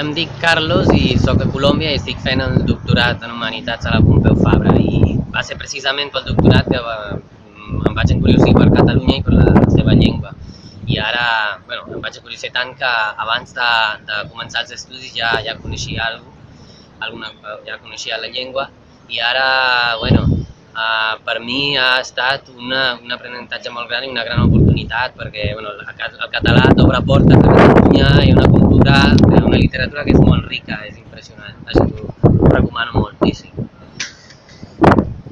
Em dic Carlos i sóc a Colòmbia i estic fent el doctorat en Humanitats a la Pompeu Fabra i va ser precisament pel doctorat que va, em vaig encuriosir per Catalunya i per la seva llengua. I ara, bueno, em vaig encuriosir tant que abans de, de començar els estudis ja, ja coneixia alguna alguna, ja coneixia la llengua i ara, bueno, uh, per mi ha estat una, un aprenentatge molt gran i una gran oportunitat perquè bueno, el català t'obre portes a Catalunya i una cultura, literatura que és molt rica, és impressionant. Això t'ho recomano molt.